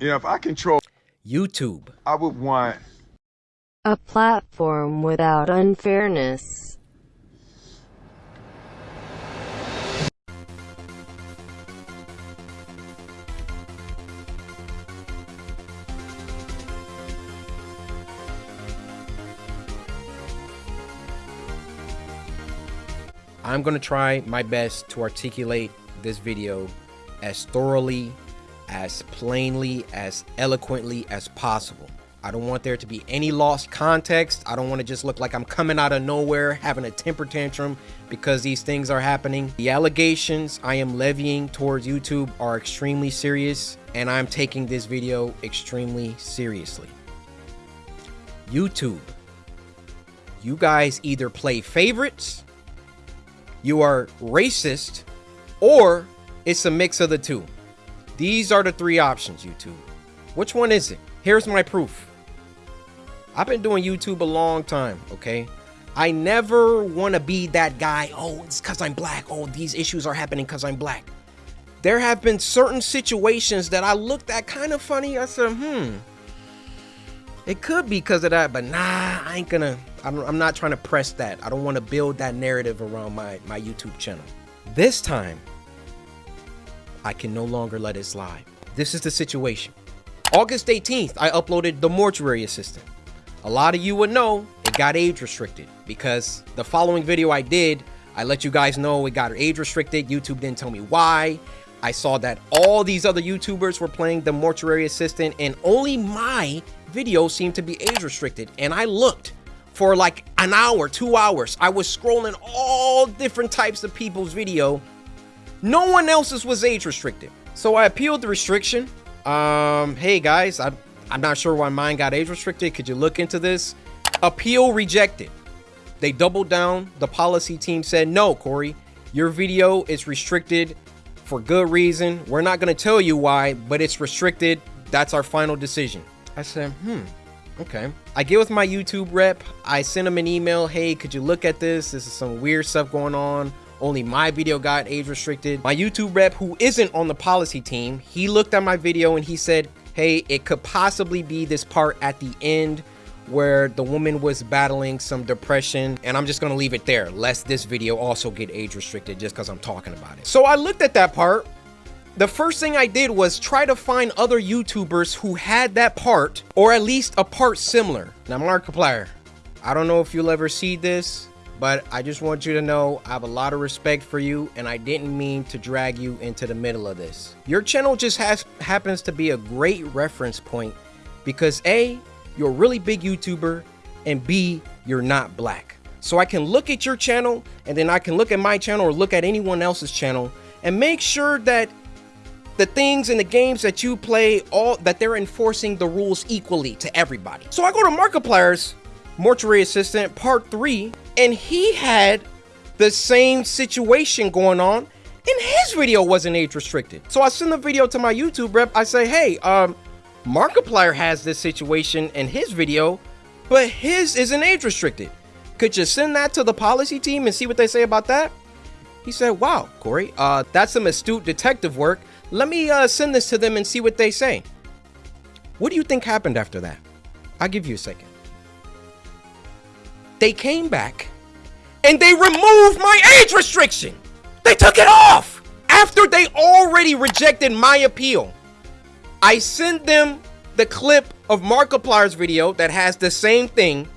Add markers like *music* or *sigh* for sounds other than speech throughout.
You know, if I control YouTube. I would want a platform without unfairness. I'm going to try my best to articulate this video as thoroughly, as plainly, as eloquently as possible. I don't want there to be any lost context. I don't want to just look like I'm coming out of nowhere having a temper tantrum because these things are happening. The allegations I am levying towards YouTube are extremely serious and I'm taking this video extremely seriously. YouTube, you guys either play favorites you are racist, or it's a mix of the two. These are the three options, YouTube. Which one is it? Here's my proof. I've been doing YouTube a long time, okay? I never want to be that guy, oh, it's because I'm black. Oh, these issues are happening because I'm black. There have been certain situations that I looked at kind of funny. I said, hmm, it could be because of that, but nah, I ain't gonna, I'm, not trying to press that. I don't want to build that narrative around my, my YouTube channel. This time, I can no longer let it slide. This is the situation. August 18th, I uploaded The Mortuary Assistant. A lot of you would know it got age restricted because the following video I did, I let you guys know it got age restricted. YouTube didn't tell me why. I saw that all these other YouTubers were playing The Mortuary Assistant and only my video seemed to be age restricted. And I looked for like an hour, two hours. I was scrolling all different types of people's video. No one else's was age restricted. So I appealed the restriction. Um, hey guys, I, I'm not sure why mine got age restricted. Could you look into this? Appeal rejected. They doubled down. The policy team said, no, Cory, your video is restricted for good reason. We're not going to tell you why, but it's restricted. That's our final decision. I said, hmm, okay. I get with my YouTube rep. I send him an email. Hey, could you look at this? This is some weird stuff going on. Only my video got age restricted. My YouTube rep, who isn't on the policy team, he looked at my video and he said, hey, it could possibly be this part at the end where the woman was battling some depression and I'm just gonna leave it there lest this video also get age restricted just because I'm talking about it. So I looked at that part the first thing I did was try to find other YouTubers who had that part, or at least a part similar. Now, Markiplier, I don't know if you'll ever see this, but I just want you to know I have a lot of respect for you, and I didn't mean to drag you into the middle of this. Your channel just has happens to be a great reference point because A, you're a really big YouTuber, and B, you're not black. So I can look at your channel, and then I can look at my channel or look at anyone else's channel, and make sure that the things in the games that you play, all that they're enforcing the rules equally to everybody. So I go to Markiplier's Mortuary Assistant Part 3, and he had the same situation going on, and his video wasn't age restricted. So I send the video to my YouTube rep. I say, hey, um, Markiplier has this situation in his video, but his isn't age restricted. Could you send that to the policy team and see what they say about that? He said, wow, Cory, uh, that's some astute detective work. Let me uh, send this to them and see what they say. What do you think happened after that? I'll give you a second. They came back and they removed my age restriction. They took it off after they already rejected my appeal. I sent them the clip of Markiplier's video that has the same thing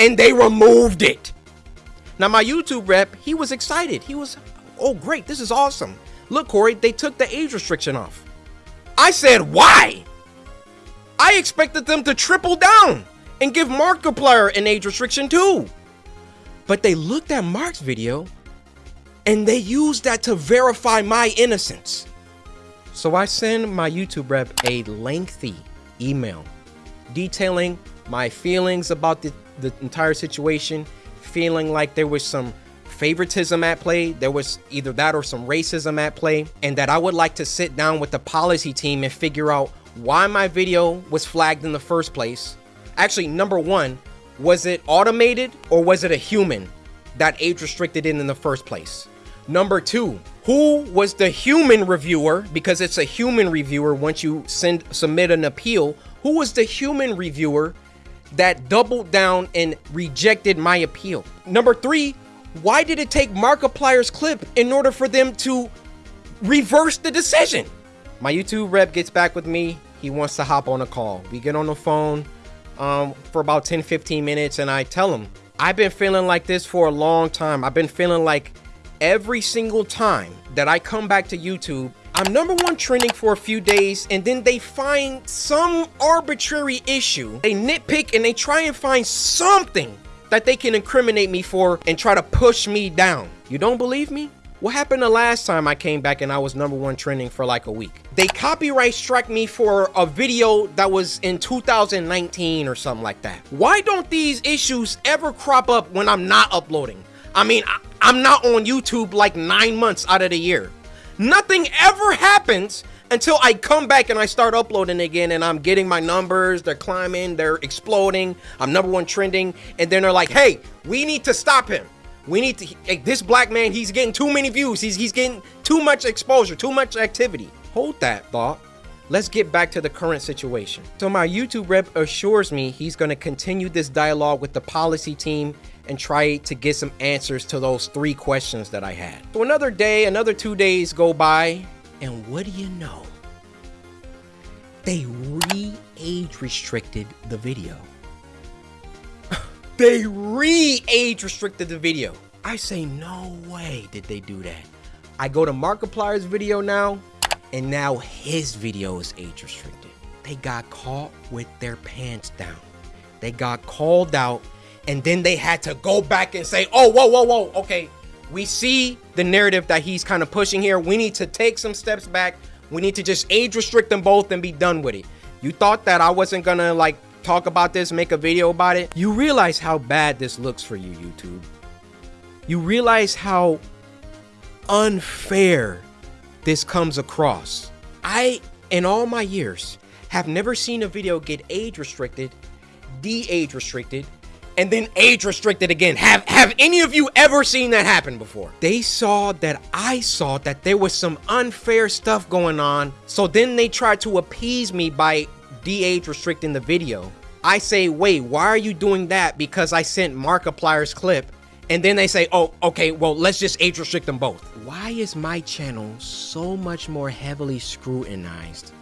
and they removed it. Now my YouTube rep, he was excited. He was, oh great, this is awesome. Look, Cory, they took the age restriction off. I said, why? I expected them to triple down and give Markiplier an age restriction too. But they looked at Mark's video and they used that to verify my innocence. So I send my YouTube rep a lengthy email detailing my feelings about the, the entire situation, feeling like there was some favoritism at play. There was either that or some racism at play. And that I would like to sit down with the policy team and figure out why my video was flagged in the first place. Actually, number one, was it automated or was it a human that age restricted it in the first place? Number two, who was the human reviewer because it's a human reviewer once you send submit an appeal who was the human reviewer that doubled down and rejected my appeal? Number three why did it take markiplier's clip in order for them to reverse the decision? My youtube rep gets back with me. He wants to hop on a call. We get on the phone um, for about 10 15 minutes and i tell them, i've been feeling like this for a long time i've been feeling like every single time that I come back to YouTube, I'm number one trending for a few days and then they find some arbitrary issue. They nitpick and they try and find something that they can incriminate me for and try to push me down. You don't believe me? What happened the last time I came back and I was number one trending for like a week? They copyright struck me for a video that was in 2019 or something like that. Why don't these issues ever crop up when I'm not uploading? I mean, I, I'm not on YouTube like nine months out of the year. Nothing ever happens until I come back and I start uploading again and I'm getting my numbers, they're climbing, they're exploding, I'm number one trending, and then they're like, hey, we need to stop him. We need to, hey, this black man, he's getting too many views, he's, he's getting too much exposure, too much activity. Hold that thought. Let's get back to the current situation. So my YouTube rep assures me he's gonna continue this dialogue with the policy team and try to get some answers to those three questions that I had. So another day, another two days go by, and what do you know? They re-age restricted the video. They re-age restricted the video. I say, no way did they do that. I go to Markiplier's video now, and now his video is age restricted. They got caught with their pants down. They got called out and then they had to go back and say, oh, whoa, whoa, whoa, okay, we see the narrative that he's kind of pushing here. We need to take some steps back. We need to just age restrict them both and be done with it. You thought that I wasn't gonna like talk about this, make a video about it. You realize how bad this looks for you, YouTube. You realize how unfair this comes across. I, in all my years, have never seen a video get age restricted, de-age restricted, and then age restricted again. Have have any of you ever seen that happen before? They saw that I saw that there was some unfair stuff going on. So then they tried to appease me by de-age restricting the video. I say, wait, why are you doing that? Because I sent Markiplier's clip. And then they say, oh, okay, well, let's just age restrict them both. Why is my channel so much more heavily scrutinized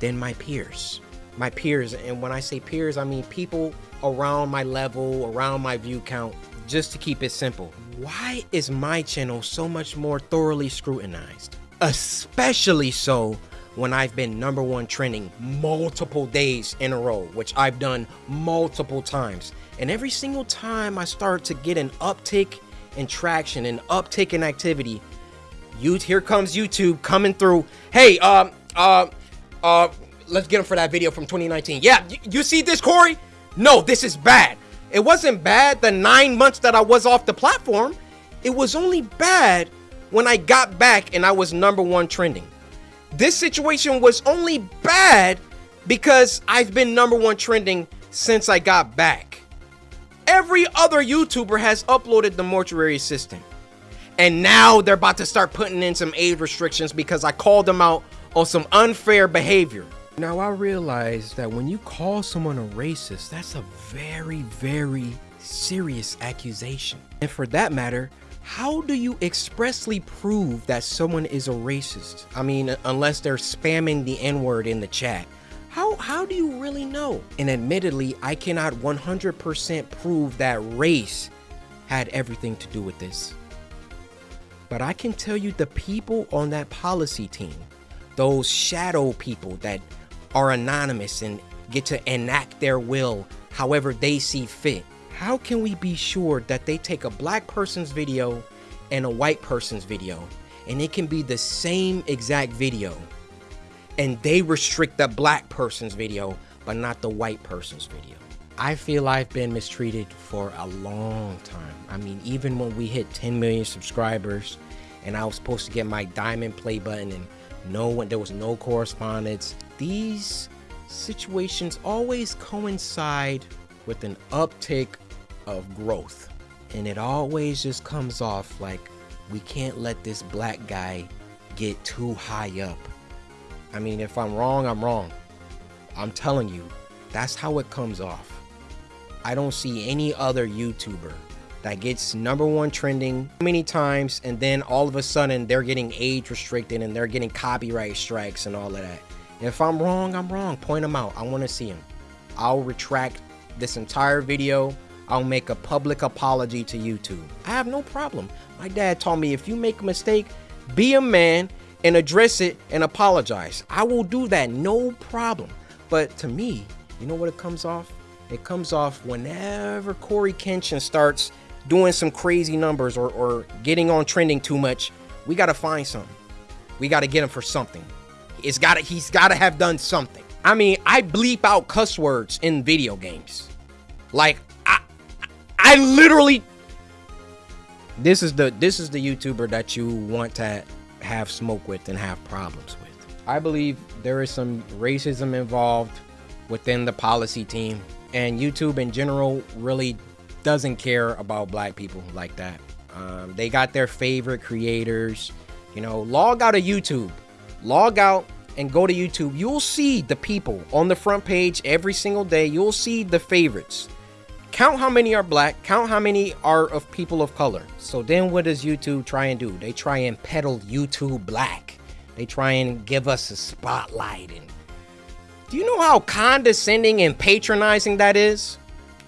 than my peers? My peers, and when I say peers, I mean people around my level, around my view count, just to keep it simple. Why is my channel so much more thoroughly scrutinized? Especially so when I've been number one trending multiple days in a row, which I've done multiple times. And every single time I start to get an uptick in traction, an uptick in activity, you here comes YouTube coming through. Hey, um, uh, uh, let's get him for that video from 2019. Yeah, you see this, Cory? No, this is bad. It wasn't bad the nine months that I was off the platform. It was only bad when I got back and I was number one trending. This situation was only bad because I've been number one trending since I got back. Every other YouTuber has uploaded the mortuary assistant. And now they're about to start putting in some age restrictions because I called them out on some unfair behavior. Now I realize that when you call someone a racist, that's a very, very serious accusation. And for that matter, how do you expressly prove that someone is a racist? I mean, unless they're spamming the N-word in the chat. How, how do you really know? And admittedly, I cannot 100% prove that race had everything to do with this. But I can tell you the people on that policy team, those shadow people that are anonymous and get to enact their will however they see fit. How can we be sure that they take a black person's video and a white person's video and it can be the same exact video and they restrict the black person's video but not the white person's video? I feel I've been mistreated for a long time. I mean, even when we hit 10 million subscribers and I was supposed to get my diamond play button and no one, there was no correspondence these situations always coincide with an uptick of growth. And it always just comes off like we can't let this black guy get too high up. I mean, if I'm wrong, I'm wrong. I'm telling you, that's how it comes off. I don't see any other YouTuber that gets number one trending many times and then all of a sudden they're getting age restricted and they're getting copyright strikes and all of that. If I'm wrong, I'm wrong. Point them out. I want to see them. I'll retract this entire video. I'll make a public apology to YouTube. I have no problem. My dad taught me if you make a mistake, be a man and address it and apologize. I will do that, no problem. But to me, you know what it comes off? It comes off whenever Cory Kenshin starts doing some crazy numbers or, or getting on trending too much, we got to find something. We got to get him for something. It's got to, he's got to have done something. I mean, I bleep out cuss words in video games. Like I literally This is the this is the YouTuber that you want to have smoke with and have problems with. I believe there is some racism involved within the policy team and YouTube in general really doesn't care about black people like that. Um, they got their favorite creators. You know, log out of YouTube, log out and go to YouTube. You'll see the people on the front page every single day. You'll see the favorites. Count how many are black, count how many are of people of color. So then what does YouTube try and do? They try and peddle YouTube black. They try and give us a spotlight. And do you know how condescending and patronizing that is?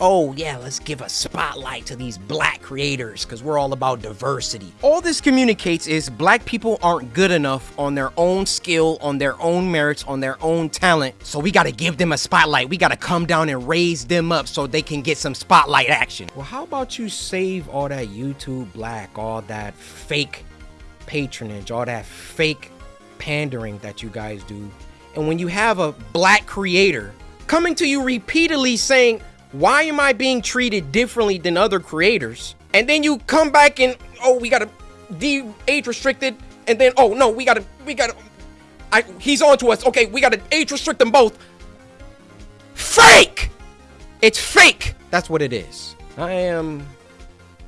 Oh yeah, let's give a spotlight to these black creators because we're all about diversity. All this communicates is black people aren't good enough on their own skill, on their own merits, on their own talent. So we got to give them a spotlight. We got to come down and raise them up so they can get some spotlight action. Well, how about you save all that YouTube black, all that fake patronage, all that fake pandering that you guys do. And when you have a black creator coming to you repeatedly saying, why am I being treated differently than other creators? And then you come back and, oh, we gotta de age restricted. And then, oh, no, we gotta, we gotta, I, he's on to us. Okay, we gotta age restrict them both. Fake! It's fake! That's what it is. I am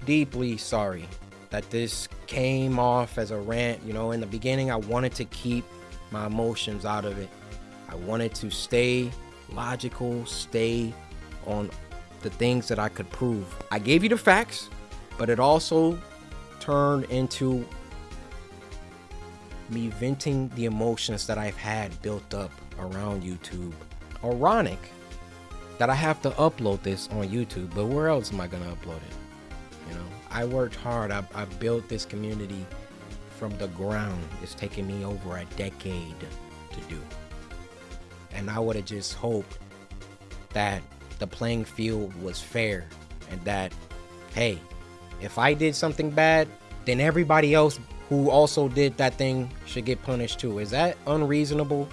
deeply sorry that this came off as a rant. You know, in the beginning, I wanted to keep my emotions out of it. I wanted to stay logical, stay on the things that I could prove. I gave you the facts, but it also turned into me venting the emotions that I've had built up around YouTube. Ironic that I have to upload this on YouTube, but where else am I gonna upload it? You know, I worked hard. I, I built this community from the ground. It's taken me over a decade to do. And I would have just hoped that the playing field was fair and that, hey, if I did something bad, then everybody else who also did that thing should get punished too. Is that unreasonable?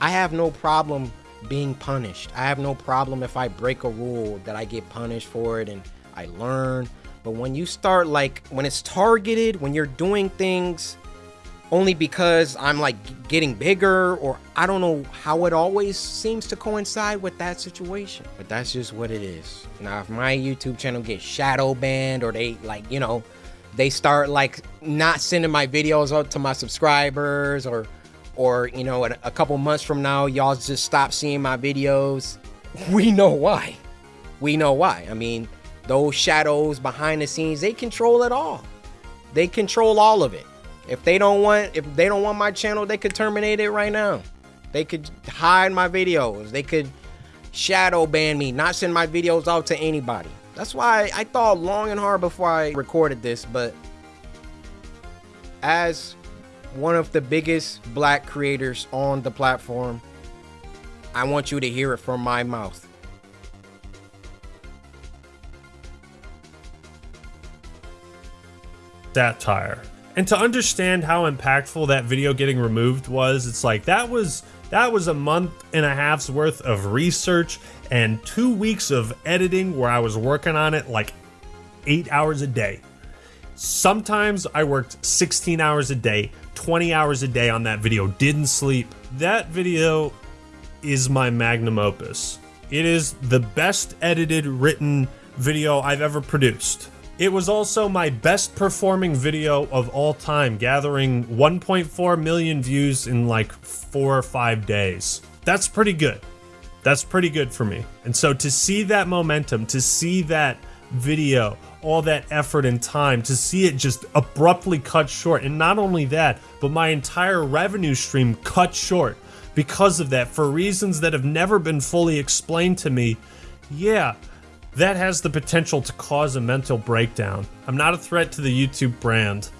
I have no problem being punished. I have no problem if I break a rule that I get punished for it and I learn. But when you start like, when it's targeted, when you're doing things only because I'm like getting bigger or I don't know how it always seems to coincide with that situation. But that's just what it is. Now, if my YouTube channel gets shadow banned or they like, you know, they start like not sending my videos out to my subscribers or or you know a, a couple months from now y'all just stop seeing my videos *laughs* we know why we know why i mean those shadows behind the scenes they control it all they control all of it if they don't want if they don't want my channel, they could terminate it right now. They could hide my videos. They could shadow ban me, not send my videos out to anybody. That's why I thought long and hard before I recorded this, but as one of the biggest black creators on the platform, I want you to hear it from my mouth. Satire and to understand how impactful that video getting removed was it's like that was that was a month and a half's worth of research and two weeks of editing where i was working on it like eight hours a day. Sometimes i worked 16 hours a day 20 hours a day on that video didn't sleep. That video is my magnum opus. It is the best edited written video i've ever produced It was also my best performing video of all time, gathering 1.4 million views in like four or five days. That's pretty good. That's pretty good for me. And so to see that momentum, to see that video, all that effort and time, to see it just abruptly cut short, and not only that, but my entire revenue stream cut short because of that for reasons that have never been fully explained to me, yeah, that has the potential to cause a mental breakdown. I'm not a threat to the YouTube brand.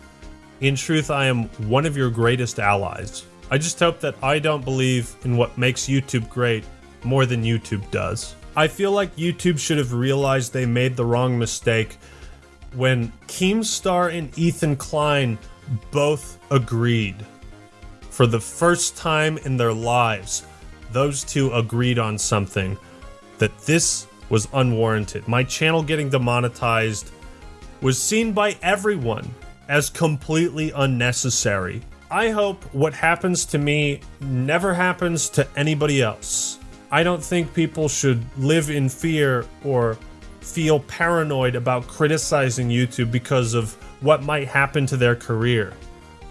In truth, I am one of your greatest allies. I just hope that I don't believe in what makes YouTube great more than YouTube does. I feel like YouTube should have realized they made the wrong mistake when Keemstar and Ethan Klein both agreed. For the first time in their lives, those two agreed on something that this was unwarranted. My channel getting demonetized was seen by everyone as completely unnecessary. I hope what happens to me never happens to anybody else. I don't think people should live in fear or feel paranoid about criticizing YouTube because of what might happen to their career.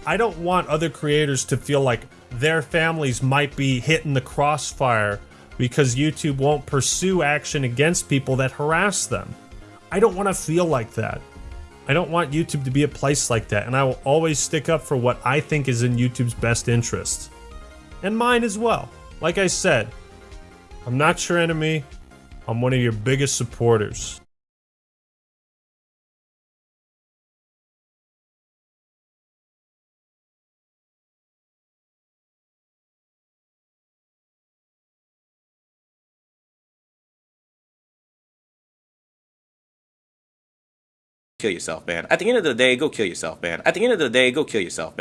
I don't want other creators to feel like their families might be hit in the crossfire because YouTube won't pursue action against people that harass them. I don't want to feel like that. I don't want YouTube to be a place like that, and I will always stick up for what I think is in YouTube's best interest. And mine as well. Like I said, I'm not your enemy, I'm one of your biggest supporters. Kill yourself, man. At the end of the day, go kill yourself, man. At the end of the day, go kill yourself, man.